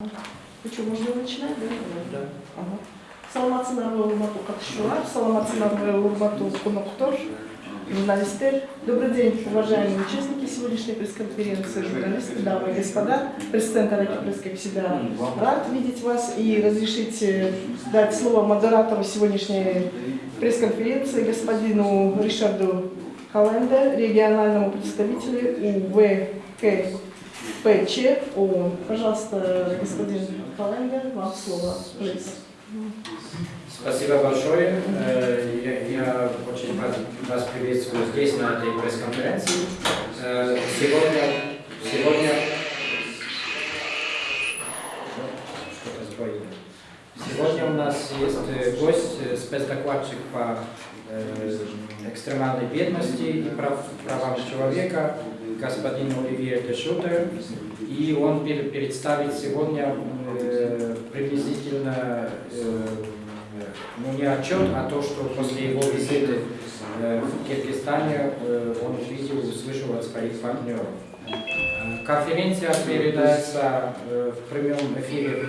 Ну что, можно начинать, да? Да. Ага. Саламатсыздарбы урматтуу катышуучулар саламатсыздарбы урматтуу коноктор журналисттер добрый день уважаемые участники сегодняшней пресс-конференции журналисты дамы и господа президент Араки Пресс всегда рад видеть вас и разрешите дать слово модератору сегодняшней пресс-конференции господину Ришарду Календе, региональному представителю УВКПЧ ООН. Пожалуйста, господин Календе, вам слово. Please. Спасибо большое. Э, Я, очень вас, приветствую здесь, на этой пресс-конференции. Э, Сегодня, сегодня... Сегодня у нас есть э, гость, спецдокладчик по экстремальной бедности и прав, правам человека, господин Оливье Дешутер. И он представит сегодня э, приблизительно э, ну не отчет, а то, что после его визиты э, в Киргизстане он увидел, услышал от своих партнеров. Конференция передается в прямом эфире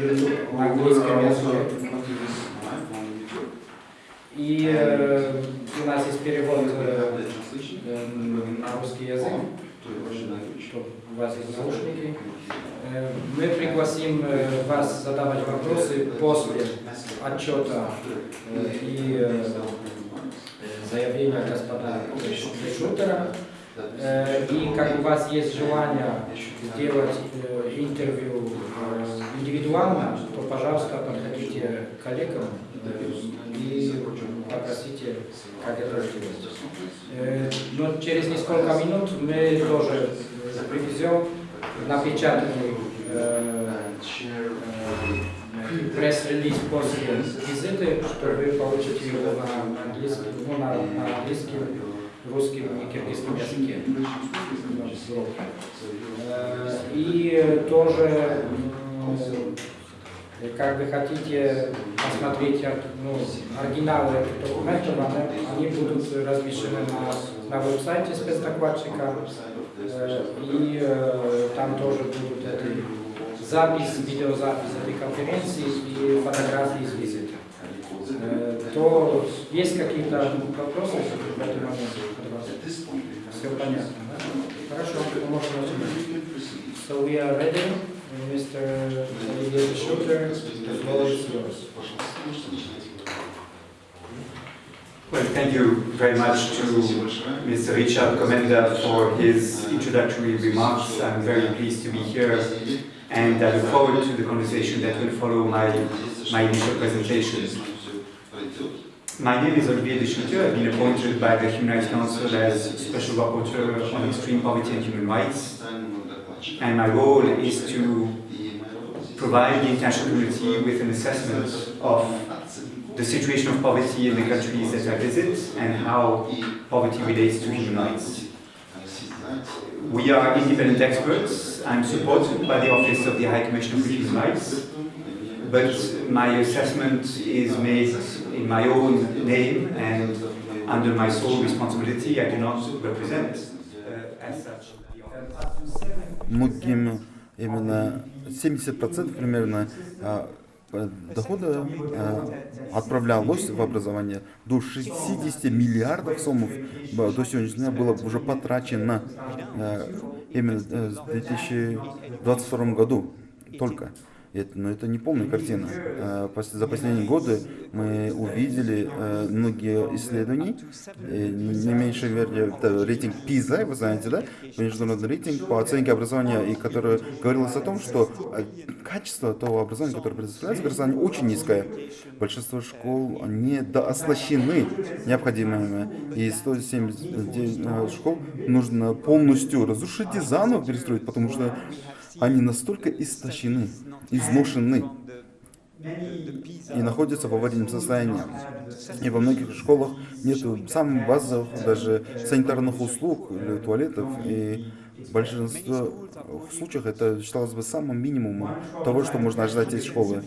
в на английском языке. И у нас есть перевод на русский язык, чтобы у вас есть наушники. Мы пригласим вас задавать вопросы после отчета э, и заявления господина Шутера. И как у вас есть желание сделать интервью индивидуально, то, пожалуйста, подходите к коллегам и попросите, как сделать. Э, Но через несколько минут мы тоже э, привезем напечатанный э, пресс-релиз после визиты, что вы получите его на английском, ну, на, на английском, русском и киргизском языке. И тоже, м, как вы хотите посмотреть ну, оригиналы документов, они, они будут размещены на, на веб-сайте спецдокладчика. Э, И э, там тоже будут эти запись, видеозапись этой конференции и фотографии из визита. Э, То есть какие-то вопросы в этом моменте? Все понятно, да? Хорошо, можем начинать. So we are ready, Mr. Olivier Schutter, the floor is yours. Well, thank you very much to Mr. Richard Comenda for his introductory remarks. I'm very pleased to be here and I look forward to the conversation that will follow my, my initial presentation. My name is Olivier Deschutes. I've been appointed by the Human Rights Council as Special Rapporteur on Extreme Poverty and Human Rights. And my role is to provide the international community with an assessment of the situation of poverty in the countries that I visit and how poverty relates to human rights. We are independent experts. I'm supported by the Office of the High Commissioner for Human Rights, but my assessment is made in my own name and under my sole responsibility. I do not represent, uh, as such. Многим именно 70% примерно а, дохода а, отправлялось в образование. До 60 миллиардов сомов б- до сегодняшнего дня было уже потрачено а, именно э, в 2022 году только. Это, но это не полная картина. Пос- За последние годы мы увидели э, многие исследования, э, не меньше вернее, это рейтинг PISA, вы знаете, да? Международный рейтинг по оценке образования, и который говорилось о том, что э, качество того образования, которое предоставляется гражданам, очень низкое. Большинство школ недооснащены необходимыми, и 179 э, школ нужно полностью разрушить и заново перестроить, потому что они настолько истощены, изношены и находятся в аварийном состоянии. И во многих школах нет самых базовых даже санитарных услуг, или туалетов, и в большинстве случаев это считалось бы самым минимумом того, что можно ожидать из школы.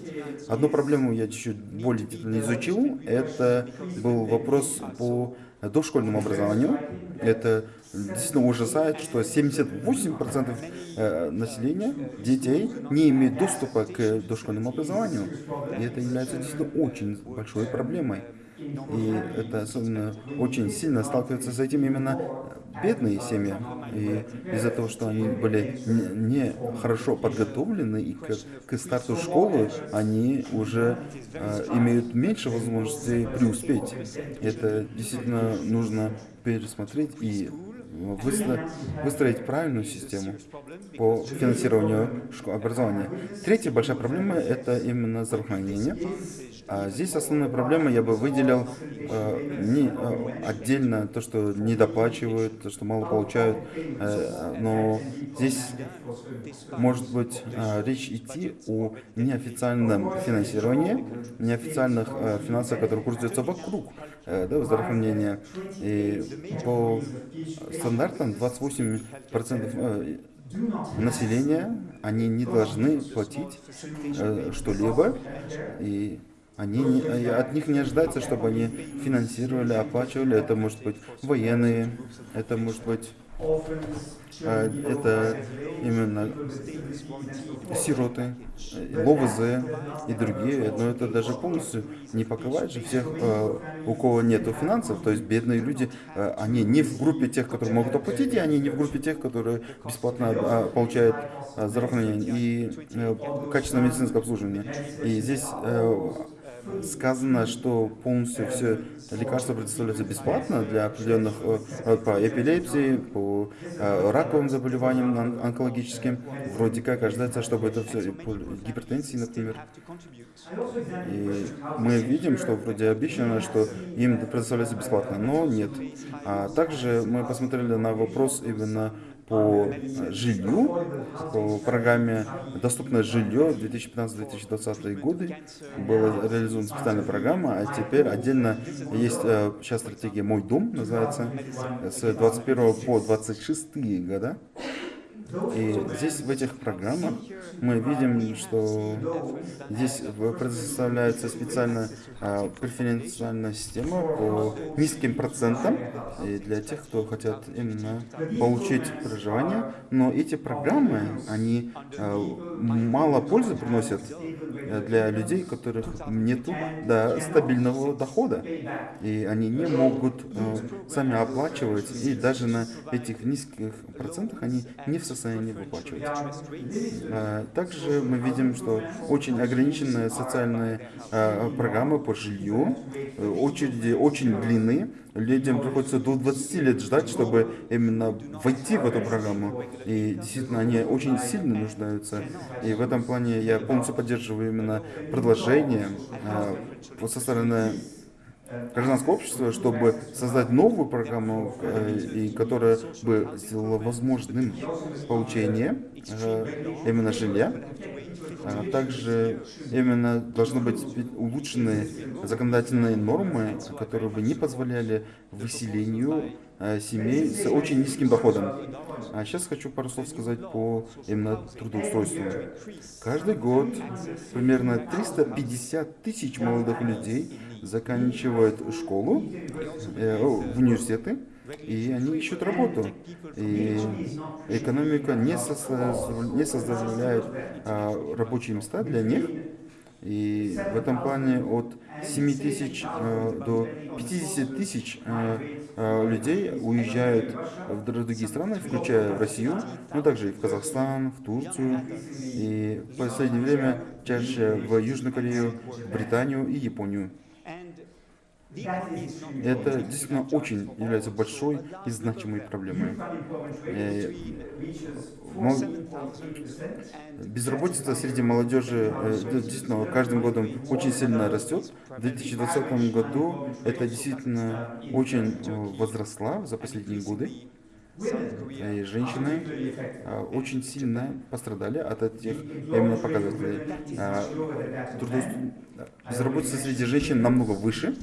Одну проблему я чуть-чуть более детально изучил, это был вопрос по дошкольному образованию. Это действительно ужасает, что 78% э, населения, детей, не имеют доступа к дошкольному образованию. И это является действительно очень большой проблемой. И это особенно очень сильно сталкиваются с этим именно бедные семьи. И из-за того, что они были не хорошо подготовлены и к, к старту школы, они уже э, имеют меньше возможностей преуспеть. Это действительно нужно пересмотреть и выстроить, выстроить правильную систему по финансированию образования. Третья большая проблема – это именно здравоохранение. А здесь основная проблема я бы выделил э, не, э, отдельно то, что не доплачивают, то, что мало получают, э, но здесь может быть э, речь идти о неофициальном финансировании, неофициальных э, финансах, которые крутятся вокруг да, здравоохранения. И по стандартам 28% э, населения, они не должны платить э, что-либо, и они от них не ожидается, чтобы они финансировали, оплачивали. Это может быть военные, это может быть это именно сироты, ЛОВЗ и другие, но это даже полностью не покрывает же всех, а, у кого нет финансов, то есть бедные люди, а, они не в группе тех, которые могут оплатить, и они не в группе тех, которые бесплатно получают здравоохранение и э, качественное медицинское обслуживание. И здесь э, сказано, что полностью все лекарства предоставляются бесплатно для определенных э, по эпилепсии, по э, раковым заболеваниям онкологическим. Вроде как ожидается, чтобы это все по гипертензии, например. И мы видим, что вроде обещано, что им предоставляется бесплатно, но нет. А также мы посмотрели на вопрос именно по жилью, по программе «Доступное жилье» 2015-2020 годы была реализована специальная программа, а теперь отдельно есть э, сейчас стратегия «Мой дом» называется, с 21 по 26 года. И здесь в этих программах мы видим, что здесь предоставляется специальная а, преференциальная система по низким процентам и для тех, кто хотят именно получить проживание. Но эти программы, они а, мало пользы приносят для людей, которых нет да, стабильного дохода. И они не могут а, сами оплачивать, и даже на этих низких процентах они не в состоянии выплачивать. Также мы видим, что очень ограниченные социальные а, программы по жилью, э, очереди очень длинные, людям приходится до 20 лет ждать, чтобы именно войти в эту программу. И действительно, они очень сильно нуждаются. И в этом плане я полностью поддерживаю именно предложение э, со стороны гражданского общества, чтобы создать новую программу, э, и которая бы сделала возможным получение э, именно жилья. А также именно должны быть улучшены законодательные нормы, которые бы не позволяли выселению э, семей с очень низким доходом. А сейчас хочу пару слов сказать по именно трудоустройству. Каждый год примерно 350 тысяч молодых людей заканчивают школу, э, в университеты, и они ищут работу. И экономика не, создав, не составляет а, рабочие места для них. И в этом плане от 7 тысяч э, до 50 тысяч э, э, людей уезжают в другие страны, включая в Россию, но также и в Казахстан, в Турцию, и в последнее время чаще в Южную Корею, Британию и Японию. Это действительно очень является большой и значимой проблемой. Э, безработица среди молодежи э, действительно каждым годом очень сильно растет. В 2020 году это действительно очень э, возросла за последние годы. И женщины очень сильно пострадали от этих именно показателей. А, безработица среди женщин намного выше.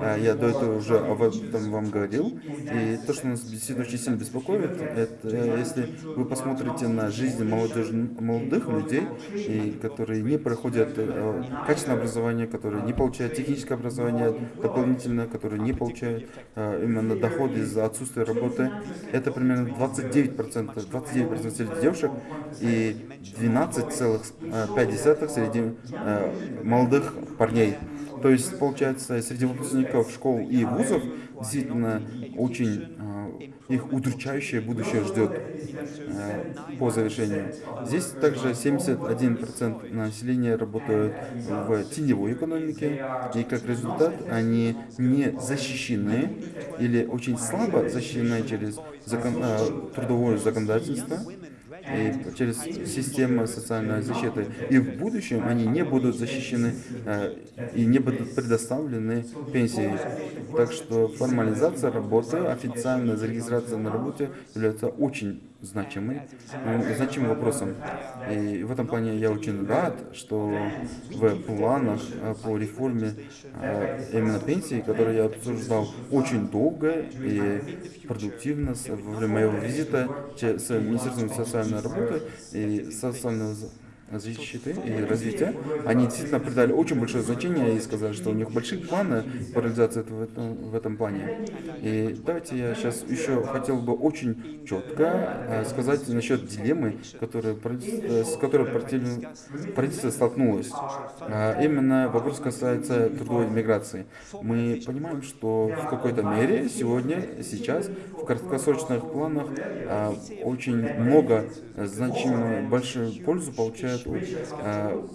А, я до этого уже об этом вам говорил. И то, что нас действительно очень сильно беспокоит, это если вы посмотрите на жизнь молодежь, молодых людей, и которые не проходят э, качественное образование, которые не получают техническое образование дополнительное, которые не получают именно доход из-за отсутствия работы, это примерно 29%, 29% среди девушек и 12,5% среди э, молодых парней. То есть, получается, среди выпускников школ и вузов действительно очень э, их удручающее будущее ждет э, по завершению. Здесь также 71% населения работают в теневой экономике, и как результат они не защищены или очень слабо защищены через закон, э, трудовое законодательство через систему социальной защиты. И в будущем они не будут защищены э, и не будут предоставлены пенсии. Так что формализация работы, официальная зарегистрация на работе является очень значимым, э, значимым вопросом. И в этом плане я очень рад, что в планах э, по реформе э, именно пенсии, которые я обсуждал очень долго и продуктивно во время моего визита с Министерством социальной работы и социального защиты и развития, они действительно придали очень большое значение и сказали, что у них большие планы по реализации этого, в этом, в этом плане. И давайте я сейчас еще хотел бы очень четко э, сказать насчет дилеммы, которая, э, с которой правительство столкнулось. А Именно вопрос касается трудовой миграции. Мы понимаем, что в какой-то мере сегодня, сейчас, в краткосрочных планах очень много э, значимо большую пользу получают от, а,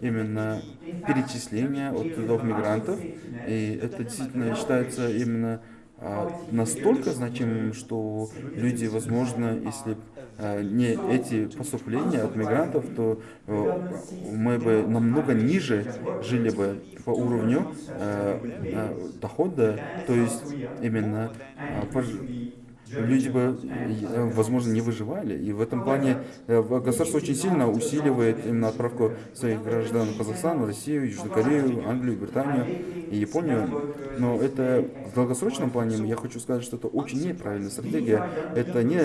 именно перечисления от трудов мигрантов. И это действительно считается именно а, настолько значимым, что люди, возможно, если а, не эти поступления от мигрантов, то э, мы бы намного ниже жили бы по уровню э, э, дохода, то есть именно а, люди бы, э, возможно, не выживали. И в этом плане э, государство очень сильно усиливает именно отправку своих граждан в Казахстан, Россию, Южную Корею, Англию, Британию и Японию. Но это в долгосрочном плане, я хочу сказать, что это очень неправильная стратегия. Это не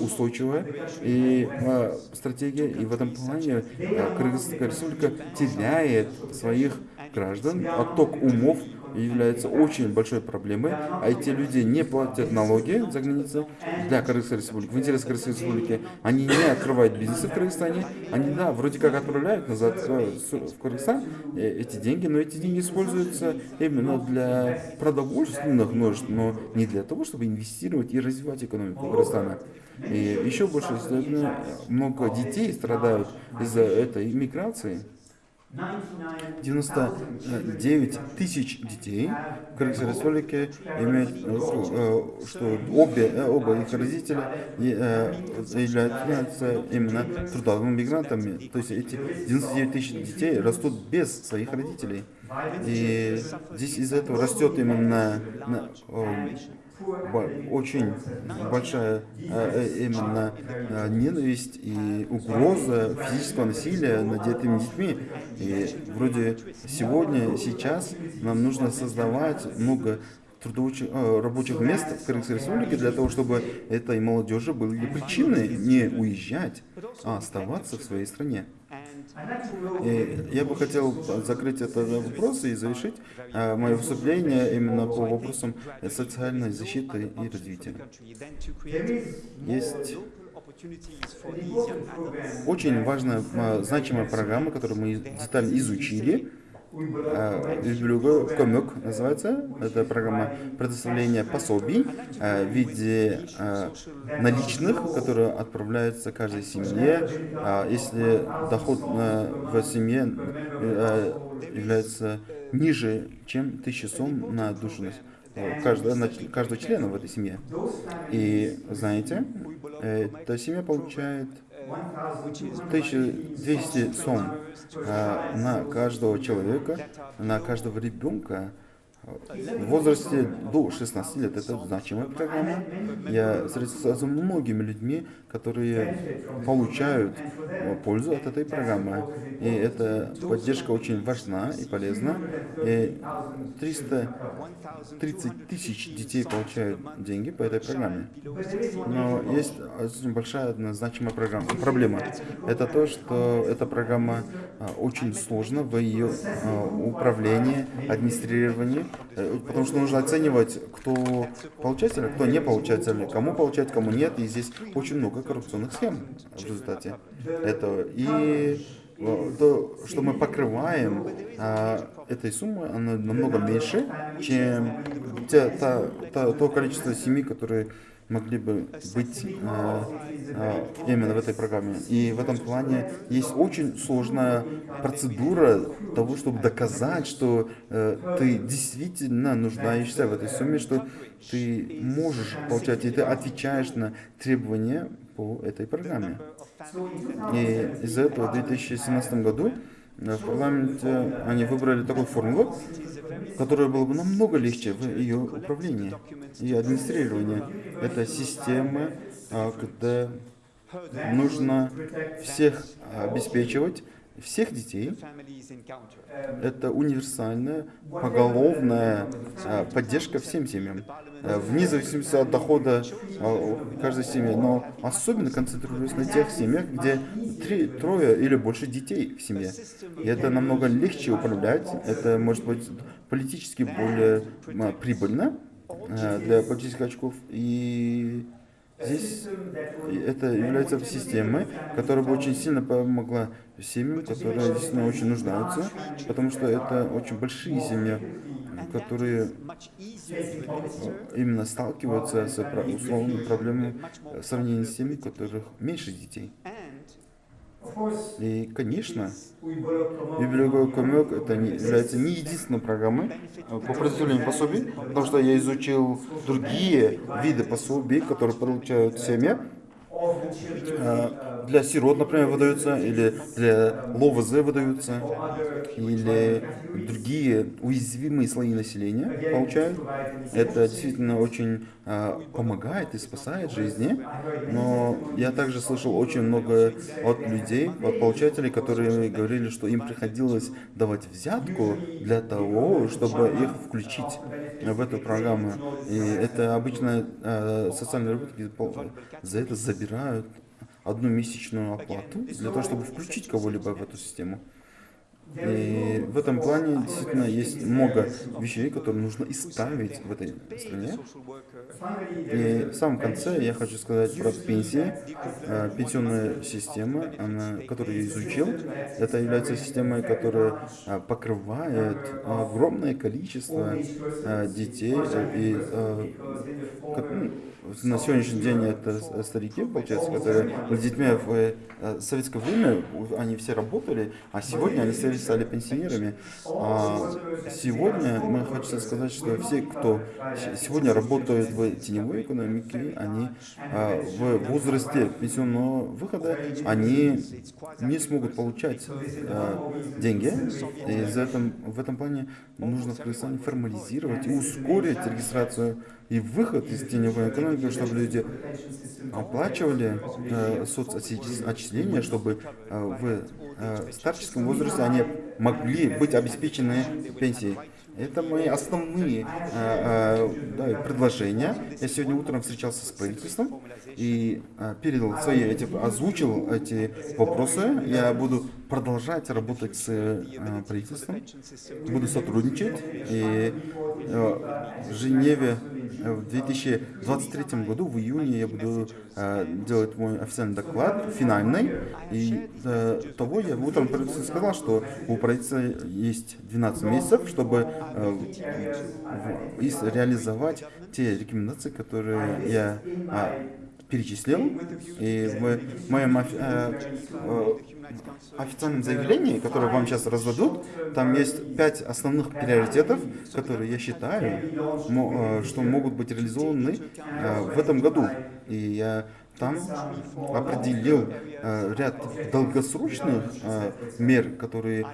устойчивая и, э, стратегия, и в этом плане э, Кыргызская республика теряет своих граждан, отток умов является очень большой проблемой, а эти люди не платят налоги за границей для Кыргызской республики, в интересах Кыргызской республики. Они не открывают бизнесы в Кыргызстане, они, да, вроде как отправляют назад э, в Кыргызстан э, эти деньги, но эти деньги используются именно для продовольственных нужд, но не для того, чтобы инвестировать и развивать экономику Кыргызстана. И еще больше, много детей страдают из-за этой миграции. 99 тысяч детей в Кыргызской республике имеют, э, э, что обе, э, оба их родителя э, являются именно трудовыми мигрантами. То есть эти 99 тысяч детей растут без своих родителей. И здесь из-за этого растет именно э, очень большая э, э, именно э, ненависть и угроза физического насилия над этими детьми. И вроде сегодня, сейчас нам нужно создавать много трудовых, рабочих мест в Кыргызской республике для того, чтобы этой молодежи были причины не уезжать, а оставаться в своей стране. Я бы хотел закрыть этот вопрос и завершить э, мое выступление именно по вопросам социальной защиты и развития. Есть очень важная, э, значимая программа, которую мы детально изучили. Э, Üzbülügü Көмөк называется. Это программа предоставления пособий э, в виде э, наличных, которые отправляются каждой семье. Если доход э, в семье э, является ниже, чем 1000 сом на душу э, каждого, каждого члена в этой семье. И знаете, э, эта семья получает 1200 сом э, на каждого человека, на каждого ребенка в возрасте до 16 лет. Это значимая программа. Я встретился с многими людьми, которые получают э, пользу от этой программы. И эта поддержка очень важна и полезна. И 330 тысяч детей получают деньги по этой программе. Но есть очень большая одна значимая программа, проблема. Это то, что эта программа а, очень сложна в ее а, управлении, администрировании. Э, потому что нужно оценивать, кто получатель, а кто не получатель, кому получать, кому нет, и здесь очень много коррупционных схем в результате этого. И э, то, что мы покрываем а, этой суммы, она намного меньше, чем те, та, та- то количество семей, которые могли бы быть а, а, именно в этой программе. И в этом плане есть очень сложная процедура того, чтобы доказать, что э, ты действительно нуждаешься в этой сумме, что ты можешь получать, и ты отвечаешь на требования по этой программе. И из-за этого в 2017 году э, в парламенте они выбрали такую формулу, которая была бы намного легче в ее управлении и администрировании. Это система, а, когда нужно всех обеспечивать, всех детей. Это универсальная, поголовная а, поддержка всем семьям, а, вне зависимости от дохода а, каждой семьи, но особенно концентрируясь на тех семьях, где три, трое или больше детей в семье. И это намного легче управлять, это может быть политически более прибыльно для политических очков. И Здесь это является системой, которая бы очень сильно помогла семьям, которые действительно очень нуждаются, потому что это очень большие семьи, которые именно сталкиваются с условными проблемами в сравнении с теми, у которых меньше детей. И, конечно, библиотека Комек это не, является не единственной программой э, по предоставлению пособий, потому что я изучил другие виды пособий, которые получают семьи. Э, Для сирот, например, выдаются, или для ЛОВЗ выдаются, или другие уязвимые слои населения получают. Это действительно очень помогает и спасает жизни. Но я также слышал очень много от людей, от получателей, которые говорили, что им приходилось давать взятку для того, чтобы их включить в эту программу. И это обычно э, социальные работники за это забирают одну месячную оплату для того, чтобы включить кого-либо в эту систему. И в этом плане действительно есть много вещей, которые нужно исправить в этой стране. И в самом конце я хочу сказать про пенсии. Э, Пенсионная система, она, которую я изучил, это является системой, которая э, покрывает огромное количество э, детей. э, И э, ну, на сегодняшний день это с- старики, получается, которые были детьми в э, советское время, они все работали, а сегодня они стали, стали пенсионерами. А сегодня мы хочется сказать, что все, кто сегодня работают в теневой экономике, они а, в возрасте пенсионного выхода, они не смогут получать а, деньги. И из этом, в этом плане нужно в Кыргызстане формализировать и ускорить регистрацию и выход из теневой экономики, чтобы люди оплачивали э, соцотчисления, чтобы э, в э, старческом возрасте они могли быть обеспечены пенсией. Это мои основные э, э, да, предложения. Я сегодня утром встречался с правительством и э, передал свои эти, озвучил эти вопросы. Я буду продолжать работать с правительством, буду сотрудничать. И в Женеве в 2023 году, в июне, я буду э, делать мой официальный доклад, финальный. И до того я утром правительству сказал, что у правительства есть 12 месяцев, чтобы э, в- реализовать те рекомендации, которые я а, перечислил. И в моем э, э, официальном заявлении, которое вам сейчас раздадут, там есть пять основных приоритетов, которые я считаю, э, что могут быть реализованы в этом году. И я там определил ряд долгосрочных мер, которые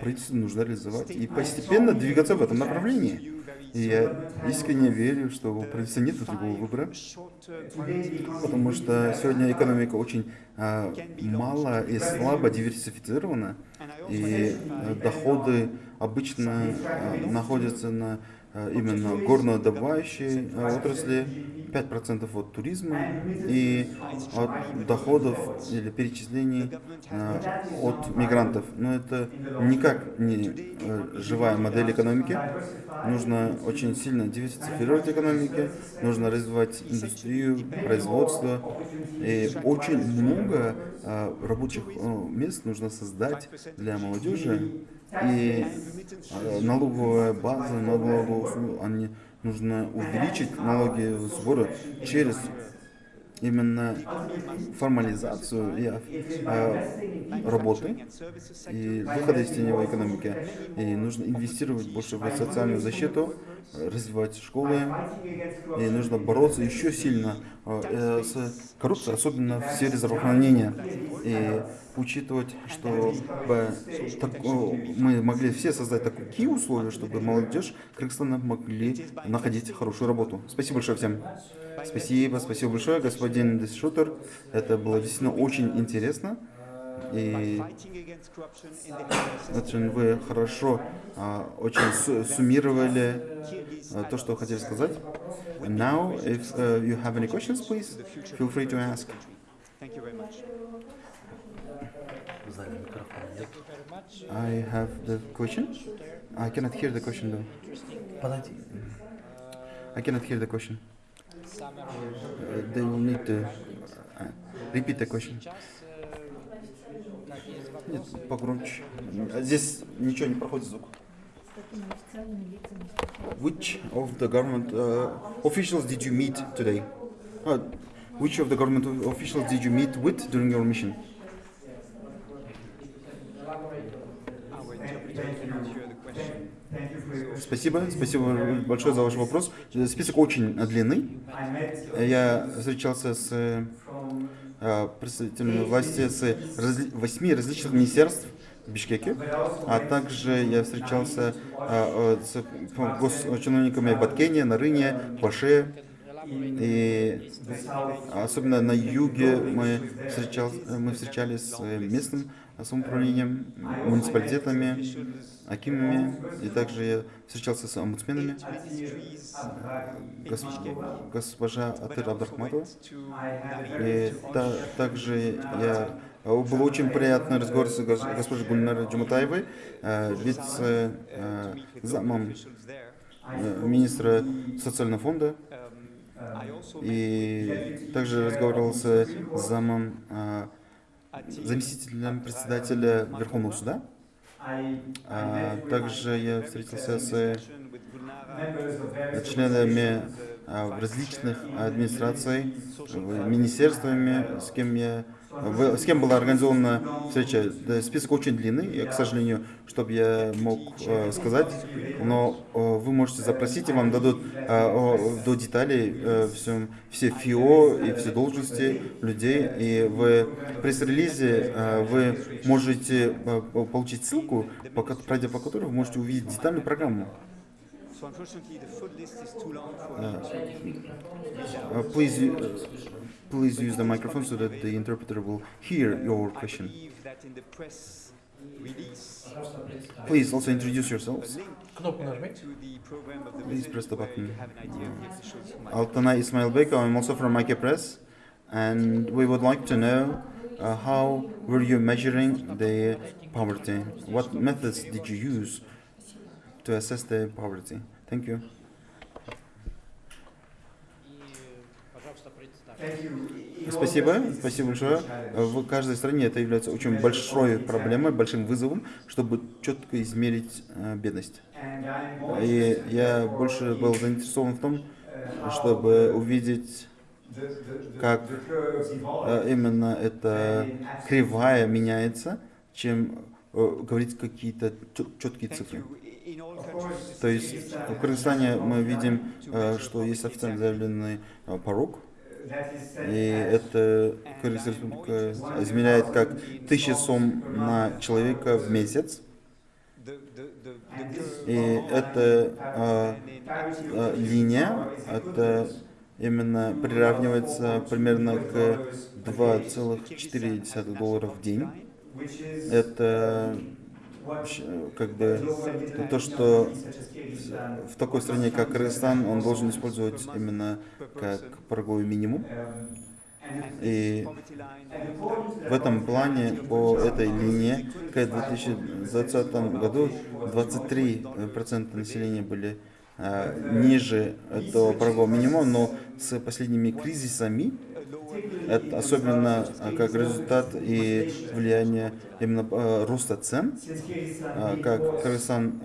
правительству нужно реализовать и постепенно двигаться в этом направлении. И я искренне верю, что у правительства нет другого выбора, потому что сегодня экономика очень а, мало и слабо диверсифицирована, и э, доходы обычно а, находятся на именно горнодобывающей э, отрасли, 5% от туризма и от доходов или перечислений э, от мигрантов. Но это никак не э, живая модель экономики. Нужно очень сильно диверсифицировать экономики, нужно развивать индустрию, производство. И очень много э, рабочих э, мест нужно создать для молодежи. И э, налоговая база, налоговую услугу, они нужно увеличить налоги сборы через именно формализацию и, э, работы и выхода из теневой экономики. И нужно инвестировать больше в социальную защиту, э, развивать школы, и нужно бороться еще сильно э, с коррупцией, особенно в сфере здравоохранения. И учитывать, что э, так, мы могли все создать такие условия, чтобы молодежь Кыргызстана могли находить хорошую работу. Спасибо большое всем. Спасибо, спасибо большое, господин Десшутер. Это было действительно очень интересно. И вы хорошо, а, очень су- суммировали а, то, что хотели сказать. And now, if uh, you have any questions, please feel free to ask. I have the question. I cannot hear the question though. I cannot hear the question. Uh, they will need to uh, repeat the question. Нет, погромче. Здесь ничего не проходит звук. Which of the government uh, officials did you meet today? Uh, which of the government officials did you meet with during your mission? Спасибо, спасибо большое за ваш вопрос. Список очень длинный. Я встречался с э, представителями власти с разли- восьми различных министерств в Бишкеке, а также я встречался э, с госчиновниками в Баткене, Нарыне, Баше, и особенно на юге мы, встречал, мы встречались с местным самоуправлением, муниципалитетами, акимами, и также я встречался с омбудсменами, гос- госпожа Атыр Абдрахматова. И та- также я был очень приятный разговор с гос- госпожей Гульнарой Джуматаевой, э, вице э, э, министра социального фонда. И также разговаривал с замом заместителем председателя Верховного суда. А также я встретился с членами а, различных администраций, в- министерствами, с кем я в- с кем была организована встреча. Список очень длинный, и, к сожалению, чтобы я мог э, сказать, но э, вы можете запросить, и вам дадут э, о- до деталей э, всем- все ФИО и все должности людей, и в пресс-релизе э, вы можете э, получить ссылку, по, пройдя по которой вы можете увидеть детальную программу. So unfortunately, the food list is too long for uh, uh, Please, uh, please use the microphone so that the interpreter will hear your question. Please also introduce yourselves. Please press the button. Altana Ismailbek, I'm also from Mike Press, and we would like to know uh, how were you measuring the poverty? What methods did you use to assess the poverty? Thank you. Спасибо, спасибо большое. В каждой стране это является очень большой проблемой, большим вызовом, чтобы четко измерить э, бедность. И я больше был заинтересован в том, чтобы увидеть, как э, именно эта кривая меняется, чем э, говорить какие-то четкие цифры. То есть в Кыргызстане мы видим, э, что есть официально заявленный э, порог, и это Кыргызская республика измеряет как 1000 сом на человека в месяц. И эта а, а, линия, это именно приравнивается примерно к 2,4 доллара в день. Это как бы то, что в такой стране, как Кыргызстан, он должен использовать именно как пороговый минимум. И в этом плане по этой линии к 2020 году 23% населения были э, ниже этого порогового минимума, но с последними кризисами, особенно э, как результат и влияние именно э, роста цен, э, как Кыргызстан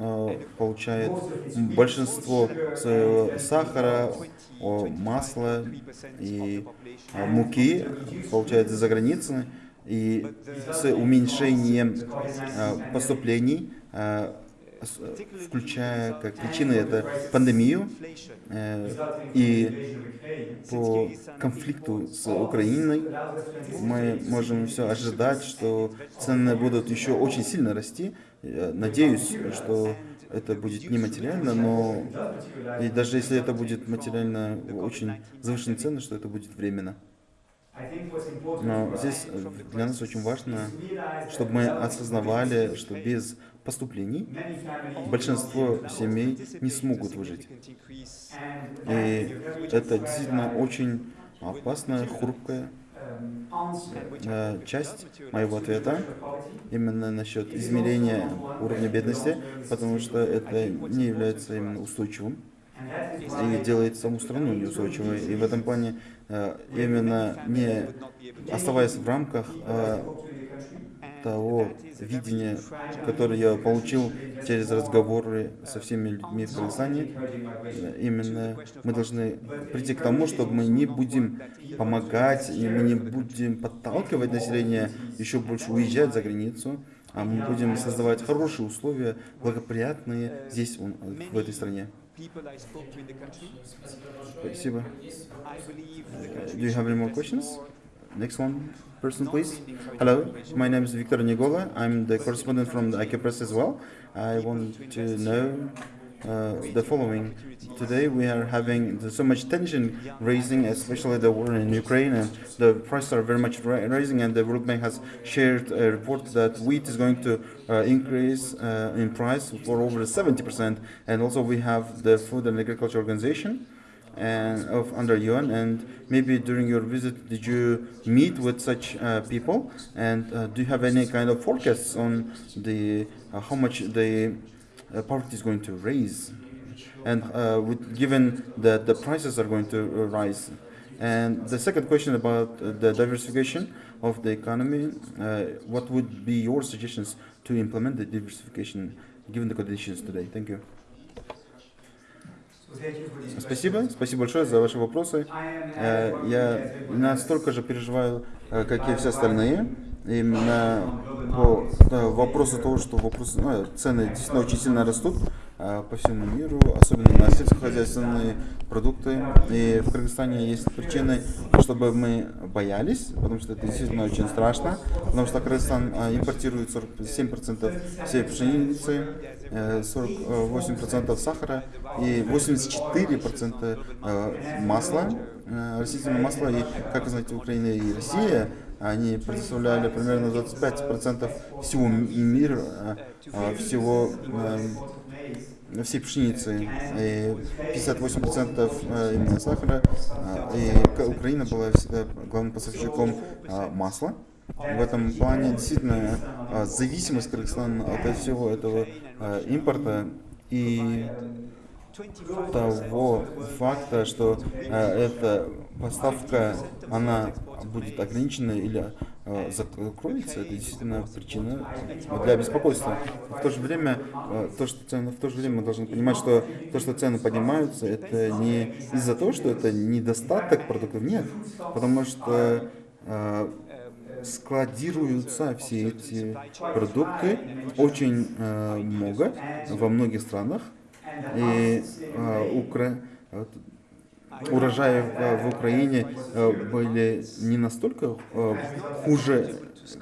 получает большинство своего сахара, масла и муки получает за границей, и с уменьшением поступлений, включая как причины это пандемию э, и по конфликту с Украиной, мы можем все ожидать, что цены будут еще очень сильно расти. Надеюсь, что это будет не материально, но и даже если это будет материально очень завышенные цены, что это будет временно. Но здесь для нас очень важно, чтобы мы осознавали, что без поступлений большинство семей не смогут выжить. И это действительно очень опасная, хрупкая э, часть моего ответа именно насчет измерения уровня бедности, потому что это не является именно устойчивым и делает саму страну неустойчивой. И в этом плане э, именно не оставаясь в рамках э, того видения, которое я получил через разговоры со всеми людьми в Кыргызстане, э, именно мы должны прийти к тому, чтобы мы не будем помогать и мы не будем подталкивать население еще больше уезжать за границу, а мы будем создавать хорошие условия, благоприятные здесь, в этой стране. Спасибо. Do you have any more questions? Next one, person, please. Hello, my name is Victor Nigola. I'm the correspondent from the IK Press as well. I want to know uh, the following. Today we are having so much tension raising, especially the war in Ukraine, and the prices are very much ri- rising. And the World Bank has shared a report that wheat is going to uh, increase uh, in price for over 70%. And also we have the Food and Agriculture Organization and of under UN. And maybe during your visit, did you meet with such uh, people? And uh, do you have any kind of forecasts on the uh, how much the uh, poverty is going to raise? And uh, with, given that the prices are going to uh, rise. And the second question about the diversification of the economy, what would be your suggestions to implement the diversification given the conditions today? Thank you. Спасибо, спасибо большое за ваши вопросы. Э, Я настолько же переживаю, э, как и все остальные, именно по э, вопросу того, что вопрос, ну, цены действительно очень сильно растут э, по всему миру, особенно на сельскохозяйственные продукты. И в Кыргызстане есть причины, чтобы мы боялись, потому что это действительно очень страшно, потому что Кыргызстан э, импортирует 47% всей пшеницы, э, 48% сахара и 84% э, масла, э, растительного масла. И, как вы знаете, Украина и Россия, они предоставляли примерно 25% всего мира, э, э, всего э, всей пшеницы, и 58% э, именно сахара, э, и Украина была всегда главным поставщиком э, масла. В этом плане действительно э, зависимость Кыргызстана от всего этого э, импорта и того факта, что э, эта поставка, она будет ограничена или э, закроется, это действительно причина для беспокойства. В то же время, э, то, что цены, в то же время мы должны понимать, что то, что цены поднимаются, это не из-за того, что это недостаток продуктов, нет, потому что э, складируются все эти продукты очень э, много во многих странах, и э, Укра... урожаи в, Украине э, были не настолько э, хуже,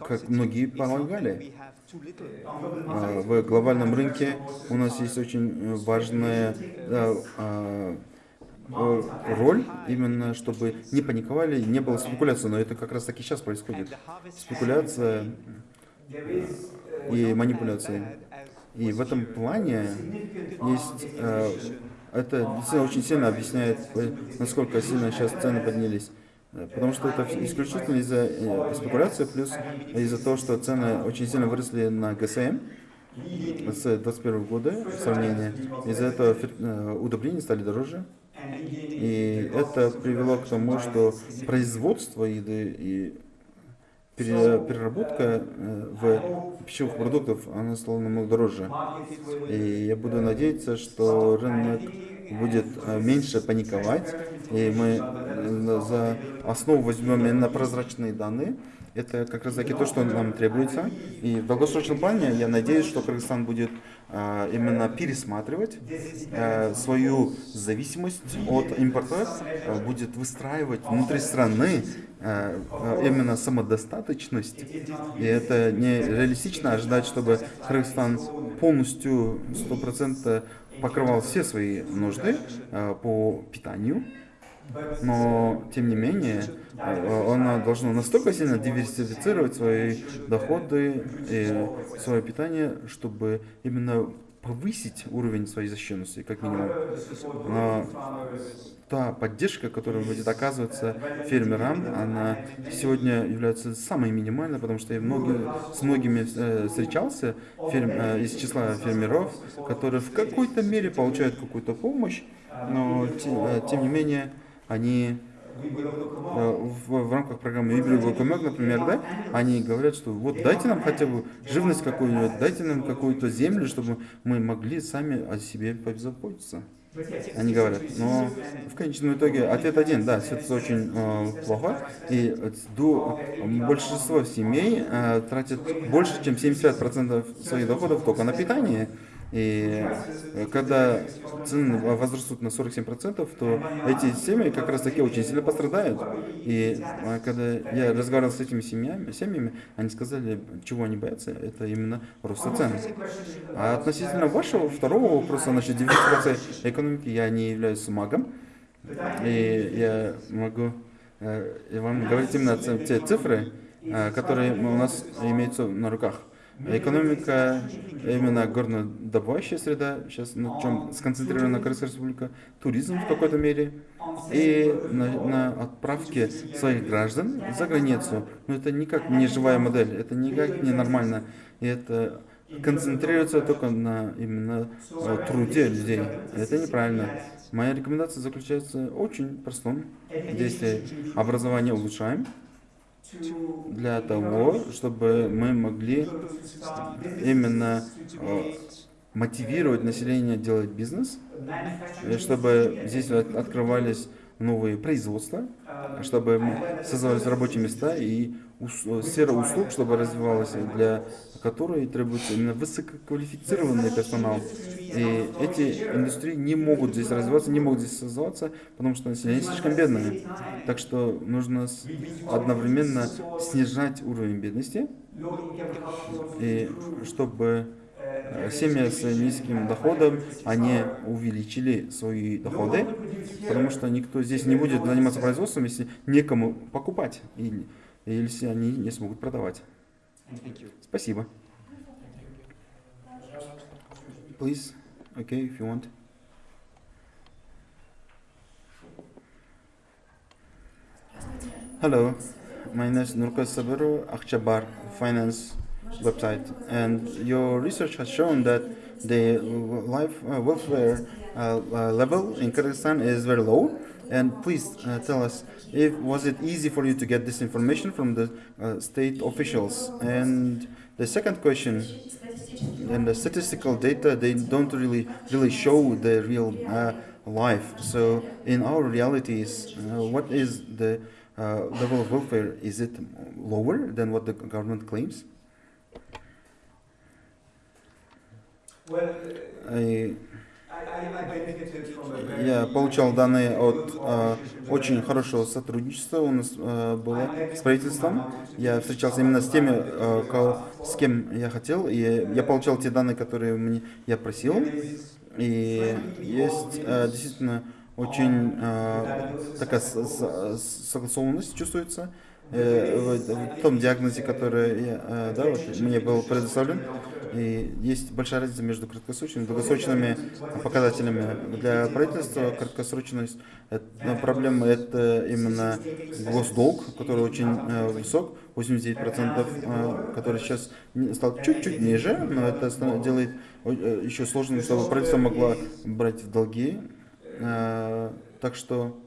как многие полагали. Э, В глобальном рынке у нас есть очень важная э, э, роль, именно чтобы не паниковали, не было спекуляции, но это как раз таки сейчас происходит. Спекуляция и манипуляции. И в этом плане есть э, это действительно очень сильно объясняет, э, насколько сильно сейчас цены поднялись. Э, Потому что это исключительно из-за э, спекуляции, плюс из-за того, что цены очень сильно выросли на ГСМ с 2021 года в сравнении. Из-за этого э, удобрения стали дороже. И это привело к тому, что производство еды и переработка э, в пищевых продуктов она стала намного дороже. И я буду надеяться, что рынок будет э, меньше паниковать, и мы э, за основу возьмем именно прозрачные данные. Это как раз таки то, что нам требуется. И в долгосрочном плане я надеюсь, что Кыргызстан будет именно пересматривать свою зависимость от импорта, будет выстраивать внутри страны именно самодостаточность. И это не реалистично ожидать, чтобы Кыргызстан полностью 100% покрывал все свои нужды э, по питанию. Но, тем не менее, э, она должна настолько сильно диверсифицировать свои доходы и свое питание, чтобы именно повысить уровень своей защищенности, как минимум. Но та поддержка, которая будет оказываться фермерам, она сегодня является самой минимальной, потому что я многие, с многими э, встречался ферм, э, из числа фермеров, которые в какой-то мере получают какую-то помощь, но те- э, тем не менее они в, в рамках программы Комек, например, да, они говорят, что вот дайте нам хотя бы живность какую-нибудь, дайте нам какую-то землю, чтобы мы могли сами о себе позаботиться. Они говорят, но в конечном итоге ответ один, да, ситуация очень э, плохо, и э, до, большинство семей э, тратят больше, чем 75% своих доходов только на питание. И э, когда цены возрастут на 47%, то эти семьи как раз таки очень сильно пострадают. И э, когда я разговаривал с этими семьями, семьями, они сказали, чего они боятся, это именно роста цен. А относительно вашего второго вопроса насчет диверсификации экономики, я не являюсь магом, и я могу э, вам говорить именно те цифры, э, которые у нас имеются на руках. Экономика, именно горнодобывающая среда, сейчас на чем сконцентрирована Крымская республика, туризм в какой-то мере, и на, на отправке своих граждан за границу. Но это никак не живая модель, это никак не нормально. И это концентрируется только на именно э, труде людей. Это неправильно. Моя рекомендация заключается в очень простом действии. Образование улучшаем для того, чтобы мы могли именно э, мотивировать население делать бизнес, и чтобы здесь от- открывались новые производства, чтобы мы создавались рабочие места и ус- э, сфера услуг, чтобы развивалась, для которой требуется именно высококвалифицированный персонал. И эти индустрии не могут здесь развиваться, не могут здесь создаваться, потому что население слишком бедное. Так что нужно одновременно снижать уровень бедности, и чтобы э, семьи с низким доходом, они увеличили свои доходы, потому что никто здесь не будет заниматься производством, если некому покупать, или если они не смогут продавать. Спасибо. Please, okay, if you want. Hello, my name is Nurka Sabaru, Akhchabar Finance website, and your research has shown that the life uh, welfare uh, uh, level in Kyrgyzstan is very low. and please uh, tell us, if was it easy for you to get this information from the uh, state officials? And the second question, and the statistical data, they don't really really show the real uh, life. So in our realities, uh, what is the uh, level of welfare? Is it lower than what the government claims? И Я получал данные от э, очень хорошего сотрудничества у нас э, было с правительством. Я встречался именно с теми, э, кого- с кем я хотел, и я получал те данные, которые мне я просил. И есть э, действительно очень э, такая согласованность чувствуется э, в, в том диагнозе, который я, э, да, вот, мне был предоставлен. И есть большая разница между краткосрочными и долгосрочными показателями. Для правительства краткосрочность это, проблема это именно госдолг, который очень э, высок, 89%, э, который сейчас стал чуть-чуть ниже, но это делает еще сложным, чтобы правительство могло брать в долги. Так что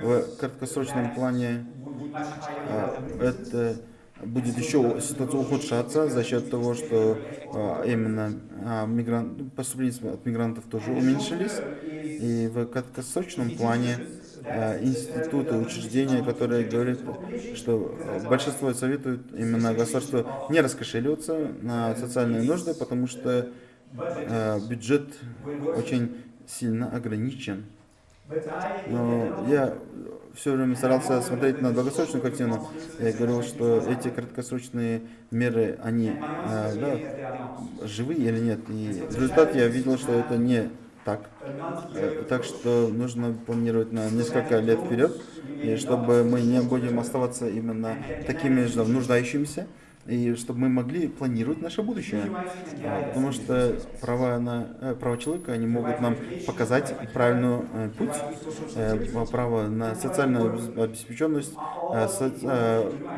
в краткосрочном плане а, это будет еще ситуация ухудшаться за счет того, что а, именно а, мигран- поступления от мигрантов тоже уменьшились. И в краткосрочном плане институты, учреждения, которые говорят, что большинство советуют именно государству не раскошеливаться на социальные нужды, потому что бюджет очень сильно ограничен. Но я все время старался смотреть на долгосрочную картину. Я говорил, что эти краткосрочные меры, они э, да, живые или нет. И в результате я видел, что это не так. Э, Так что нужно планировать на несколько лет вперед, и чтобы мы не будем оставаться именно такими же нуждающимися, и чтобы мы могли планировать наше будущее. Потому что права, на, э, права человека, они могут нам показать правильный э, путь, э, право на социальную обеспеченность,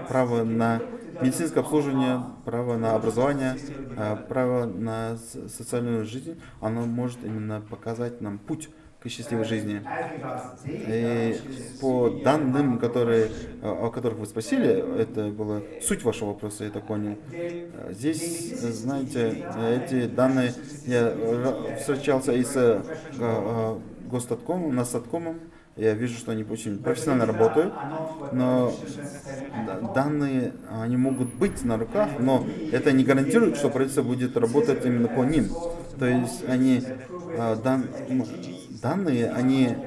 право на медицинское обслуживание, право на образование, право на социальную жизнь, оно может именно показать нам путь к счастливой жизни. И по данным, которые, о которых вы спросили, это была суть вашего вопроса, я так понял. Здесь, знаете, эти данные, я встречался и с э, э, Гостаткомом, Насаткомом, я вижу, что они очень профессионально работают, но да- данные, они могут быть на руках, но это не гарантирует, что правительство будет работать именно по ним. То есть они, э, дан- данные, они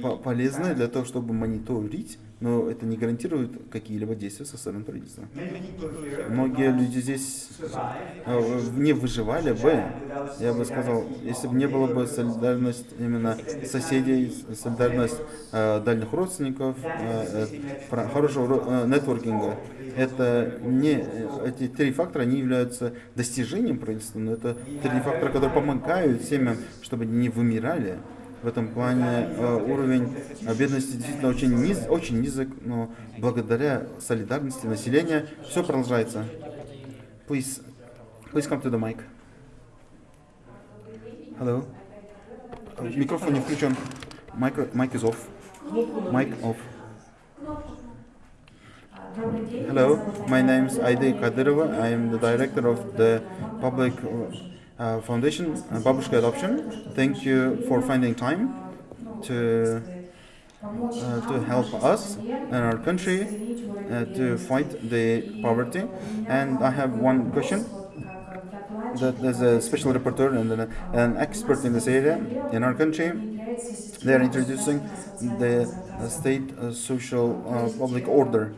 по- полезны для того, чтобы мониторить, но это не гарантирует какие-либо действия со стороны правительства. Многие люди здесь э, не выживали бы, я бы сказал, если бы не было бы солидарность именно соседей, солидарность э, дальних родственников, э, э, хорошего ро- э, нетворкинга. Это не, эти три фактора не являются достижением правительства, но это три фактора, которые помогают семьям, чтобы не вымирали. В этом плане э, уровень э, бедности действительно очень, низ, очень низок, но благодаря солидарности населения все продолжается. Please, please come to the mic. Hello. Э, Микрофон не включен. Micro, mic is off. Mic off. Hello, my name is Aide Kadyrova. I am the director of the public uh, foundation, uh, Babushka Adoption. Thank you for finding time to uh, to help us and our country uh, to fight the poverty. And I have one question. That there's a special rapporteur and an, an expert in this area in our country. They are introducing the uh, state uh, social uh, public order,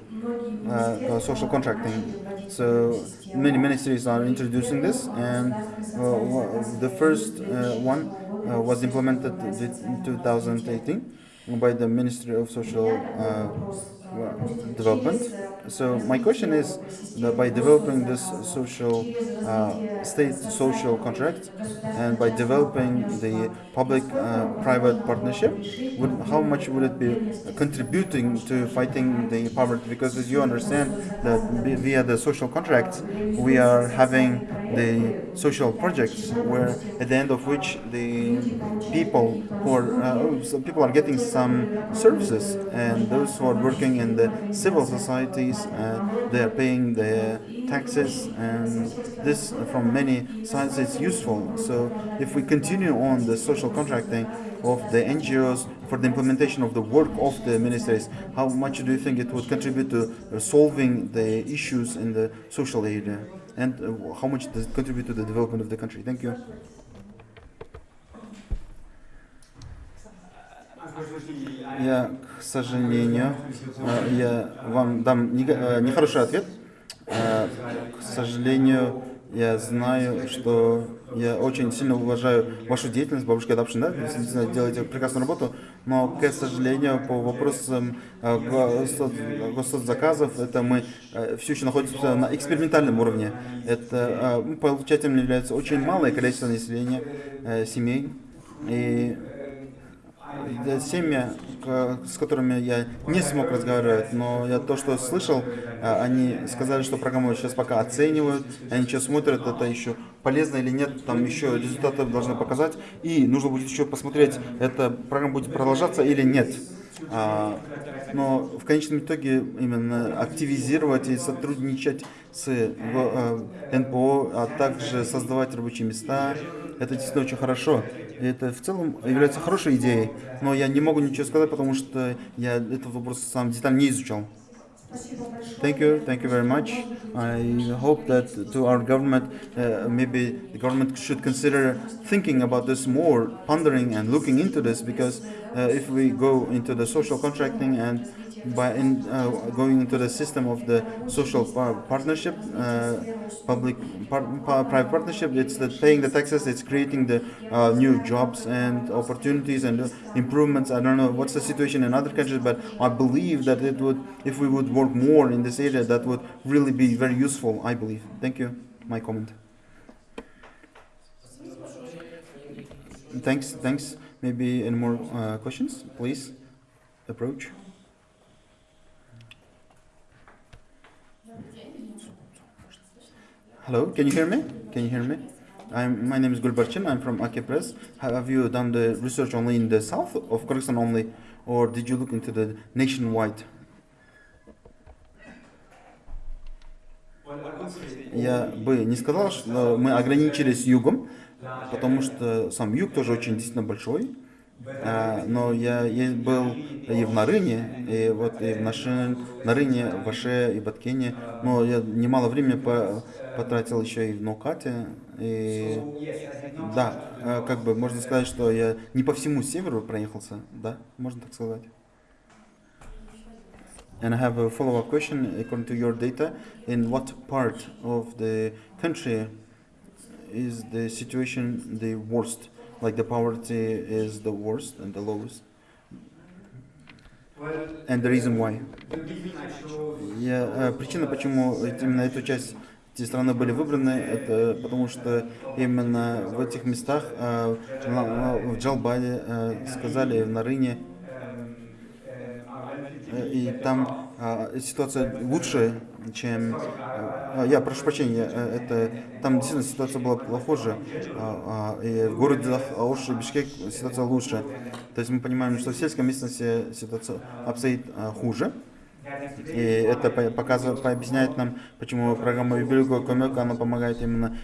social contracting. So many ministries are introducing this, and uh, the first uh, one uh, was implemented in 2018 by the Ministry of Social Development. So my question is, that by developing this social uh, state social contract and by developing the public-private partnership, would, how much would it be contributing to fighting the poverty? Because as you understand that via the social contracts, we are having the social projects where at the end of which the people who are uh, people are getting some services and those who are working in the civil societies uh, they are paying their taxes and this from many sides is useful. So if we continue on the social contracting of the NGOs for the implementation of the work of the ministries how much do you think it would contribute to uh, solving the issues in the social area? And uh, how much does it contribute to the development of the country? Thank you Я, к сожалению, э, я вам дам э, нехороший ответ. Э, К сожалению, Я знаю, что я очень сильно уважаю вашу деятельность, бабушка Adoption, да, действительно делаете прекрасную работу, но, к сожалению, по вопросам госзаказов, это мы все еще находимся на экспериментальном уровне. Это получателем является очень малое количество населения, семей, и э, семьи, к- с которыми я не смог разговаривать, но я то, что слышал, а, они сказали, что программу сейчас пока оценивают, они сейчас смотрят, это еще полезно или нет, там еще результаты должны показать, и нужно будет еще посмотреть, эта программа будет продолжаться или нет. А, но в конечном итоге именно активизировать и сотрудничать с э, э, НПО, а также создавать рабочие места, это действительно очень хорошо. Это в целом является хорошей идеей, но я не могу ничего сказать, потому что я этот вопрос сам детально не изучал. Thank you, thank you very much. I hope that to our government, uh, maybe the government should consider thinking about this more, pondering and looking into this, because uh, if we go into the social contracting and by in, uh, going into the system of the social par- partnership, uh, public par- pa- private partnership, it's the paying the taxes, it's creating the uh, new jobs and opportunities and uh, improvements. I don't know what's the situation in other countries, but I believe that it would, if we would work more in this area, that would really be very useful. I believe. Thank you. My comment. Thanks. Thanks. Maybe any more uh, questions? Please approach. Hello, can you hear me? Can you hear me? I'm, my name is Gulbarchin. I'm from Ake Press. Have you done the research only in the south of Kyrgyzstan only, or did you look into the nationwide? Я бы не сказал, что мы ограничились югом, потому что сам юг тоже очень действительно большой. А, но я, я был и в Нарыне, и вот и в Нашин, Нарыне, в Аше и Баткене. Но я немало времени по- потратил еще и в Наукате. И да, а, как бы можно сказать, что я не по всему северу проехался, да, можно так сказать. And I have a follow-up question. According to your data, in what part of the country is the situation the worst? Like the poverty is the worst and the lowest? And the reason why? Я, э, причина, почему именно эту часть эти страны были выбраны, это потому что именно в этих местах, э, в Джалбаде, э, сказали, в Нарыне, и там ситуация лучше, чем... а, я прошу прощения, э, это там действительно ситуация была похуже, а, а, и в городе Ауш и Бишкек ситуация лучше. То есть мы понимаем, что в сельской местности ситуация обстоит а, хуже. И это по- показывает, объясняет нам, почему программа Юбилюга Комека, она помогает именно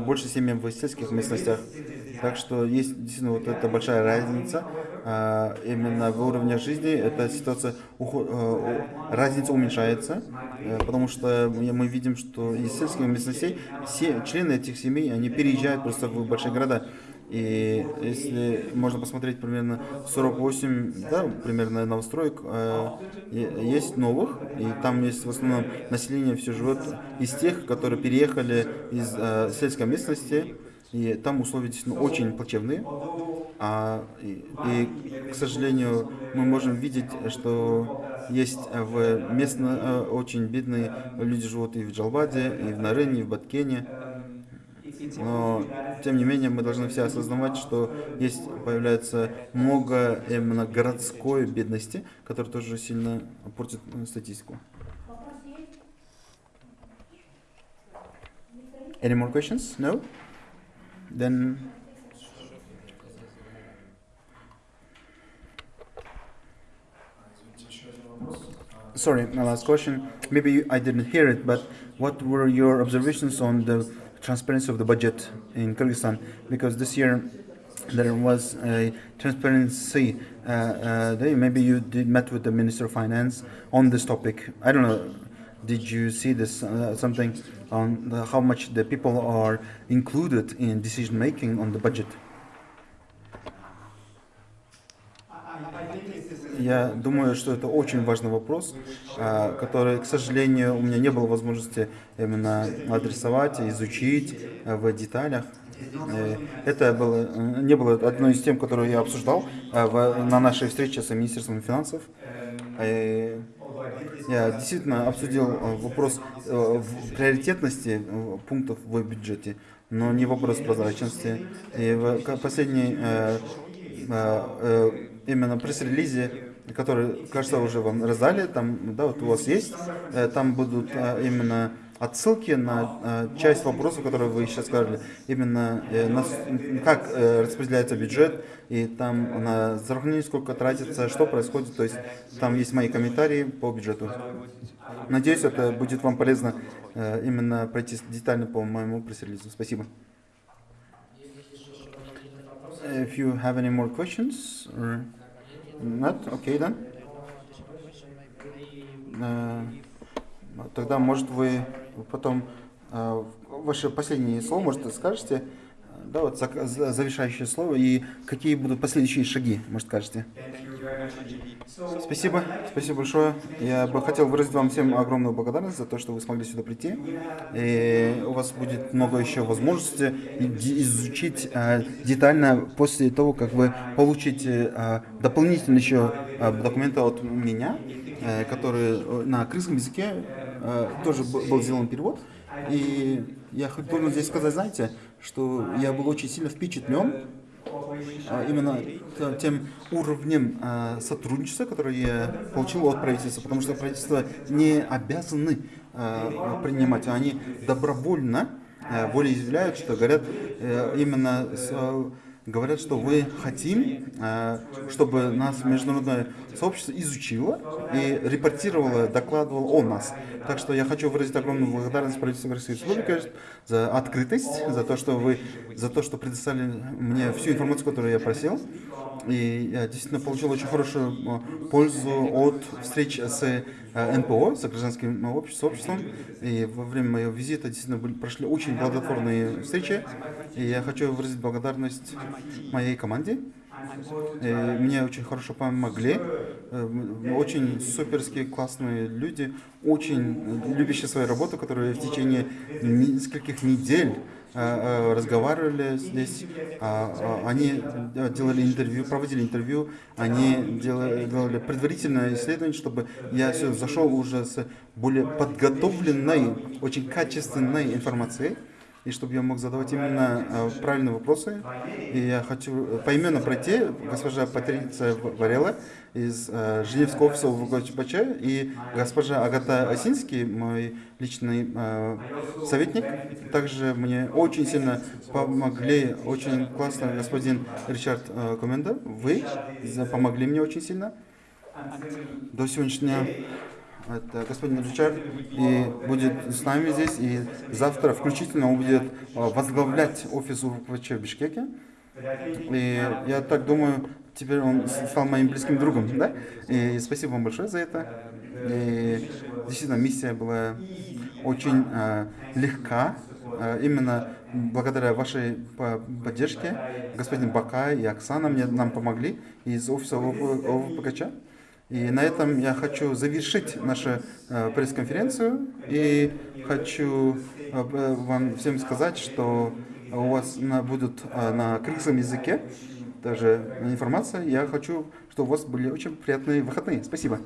больше семьям в сельских местностях. Так что есть действительно вот эта большая разница а, именно в уровне жизни. Эта ситуация, э, разница уменьшается, э, потому что мы видим, что из сельских местностей все члены этих семей, они переезжают просто в большие города. И если можно посмотреть примерно 48, да, примерно новостроек, э, есть новых, и там есть в основном население все живет из тех, которые переехали из э, сельской местности, и там условия действительно очень плачевные. А, и, и, к сожалению, мы можем видеть, что есть э, в местно э, очень бедные люди живут и в Джалбаде, и в Нарене, и в Баткене. Но, тем не менее, мы должны все осознавать, что есть, появляется много именно городской бедности, которая тоже сильно портит э, статистику. Any more questions? No? Then Sorry, my last question. Maybe I didn't hear it, but what were your observations on the transparency of the budget in Kyrgyzstan? Because this year there was a transparency uh, uh, day. Maybe you did met with the Minister of Finance on this topic. I don't know. Did you see this uh, something on the, how much the people are included in decision making on the budget? Я думаю, что это очень важный вопрос, а, который, к сожалению, у меня не было возможности именно адресовать, изучить а, в деталях. Э, Это было, э, не было одной из тем, которую я обсуждал на нашей встрече с Министерством финансов. Э, Я действительно обсудил э, вопрос э, приоритетности пунктов в бюджете, но не вопрос прозрачности. И в э, именно пресс-релизе, который, кажется, уже вам раздали, там, да, вот у вас есть, там будут именно отсылки на э, часть вопросов, которые вы сейчас сказали, именно э, как э, распределяется бюджет, и там на здравоохранение сколько тратится, что происходит, то есть там есть мои комментарии по бюджету. Надеюсь, это будет вам полезно э, именно пройти детально по моему пресс-релизу. Спасибо. If you have any more questions, or not, okay then. Тогда, может, вы потом э, ваше последнее слово, может, скажете, да, вот завершающее слово, и какие будут последующие шаги, может, скажете. Спасибо, спасибо большое. Я бы хотел выразить вам всем огромную благодарность за то, что вы смогли сюда прийти. И у вас будет много еще возможностей изучить э, детально после того, как вы получите э, дополнительно еще документы от меня, которые на крымском языке тоже б- был сделан перевод. И я должен здесь сказать, знаете, что я был очень сильно впечатлен а, именно тем уровнем а, сотрудничества, которое я получил от правительства, потому что правительство не обязаны принимать, они добровольно волеизъявляют, что говорят э, именно с, говорят, что вы хотим, а, чтобы нас международное сообщество изучило и репортировало, докладывало о нас. Так что я хочу выразить огромную благодарность правительству Российской Республики за открытость, за то, что вы, за то, что предоставили мне всю информацию, которую я просил. И я действительно получил очень хорошую э, пользу от встреч с э, НПО, с гражданским общ- сообществом. И во время моего визита действительно были, прошли очень плодотворные встречи. И я хочу выразить благодарность моей команде. И мне очень хорошо помогли. Э, Очень суперские, классные люди, очень э, любящие свою работу, которые в течение нескольких недель э, э, разговаривали здесь. А, а, Они э, делали интервью, проводили интервью, они делали, предварительное исследование, чтобы я сюда зашел уже с более подготовленной, очень качественной информацией и чтобы я мог задавать именно э, правильные вопросы. И я хочу э, поименно пройти госпожа Патриция Варела из э, Женевского офиса ВГЧ и госпожа Агата Осинский, мой личный советник. Также мне очень сильно помогли, очень классно господин Ричард Коменда. Вы помогли мне очень сильно. До сегодняшнего дня это господин Ричард и будет с нами здесь, и завтра включительно он будет а, возглавлять офис УВКЧ в Бишкеке. И я так думаю, теперь он стал моим близким другом, да? И спасибо вам большое за это. И действительно, миссия была очень а, легка, а, именно благодаря вашей по- поддержке. Господин Бакай и Оксана мне, нам помогли из офиса ОВПКЧ. И на этом я хочу завершить нашу э, пресс-конференцию и хочу э, вам всем сказать, что у вас на, будут э, на крымском языке тоже информация. Я хочу, чтобы у вас были очень приятные выходные. Спасибо.